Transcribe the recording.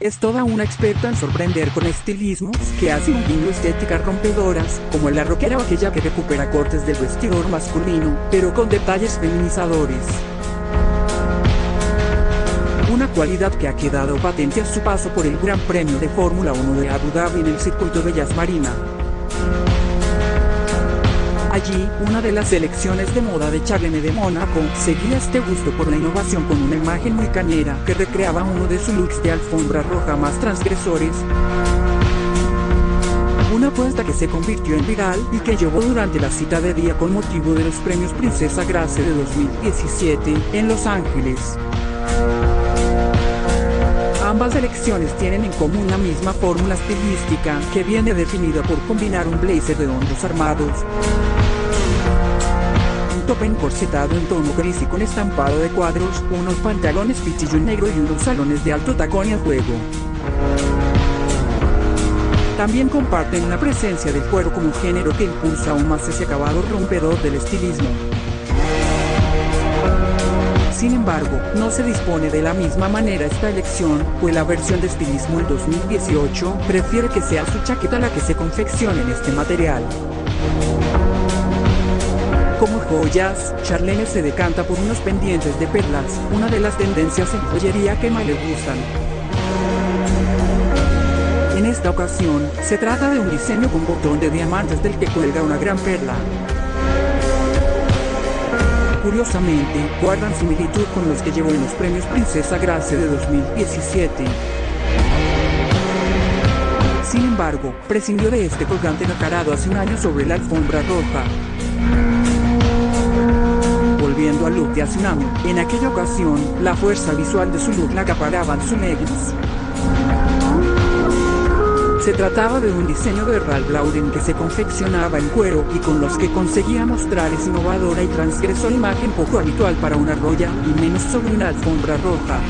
Es toda una experta en sorprender con estilismos que hace un guiño estéticas rompedoras, como la rockera o aquella que recupera cortes del vestidor masculino, pero con detalles feminizadores. Una cualidad que ha quedado patente a su paso por el Gran Premio de Fórmula 1 de Abu Dhabi en el circuito de Yas Marina. Allí, una de las selecciones de moda de Charlene de Mónaco seguía este gusto por la innovación con una imagen muy cañera que recreaba uno de sus looks de alfombra roja más transgresores. Una apuesta que se convirtió en viral y que llevó durante la cita de día con motivo de los premios Princesa Grace de 2017 en Los Ángeles. Ambas elecciones tienen en común la misma fórmula estilística que viene definida por combinar un blazer de hombros armados, top encorsetado en tono gris y con estampado de cuadros, unos pantalones pichillo negro y unos salones de alto tacón a juego. También comparten la presencia del cuero como género que impulsa aún más ese acabado rompedor del estilismo. Sin embargo, no se dispone de la misma manera esta elección, pues la versión de estilismo en 2018 prefiere que sea su chaqueta la que se confeccione en este material. Como joyas, Charlene se decanta por unos pendientes de perlas, una de las tendencias en joyería que más le gustan. En esta ocasión, se trata de un diseño con botón de diamantes del que cuelga una gran perla. Curiosamente, guardan similitud con los que llevó en los premios Princesa Grace de 2017. Sin embargo, prescindió de este colgante nacarado hace un año sobre la alfombra roja al de año. En aquella ocasión, la fuerza visual de su look la acaparaban sus leggings. Se trataba de un diseño de Ralph Lauren que se confeccionaba en cuero y con los que conseguía mostrar esa innovadora y transgresora imagen poco habitual para una roya y menos sobre una alfombra roja.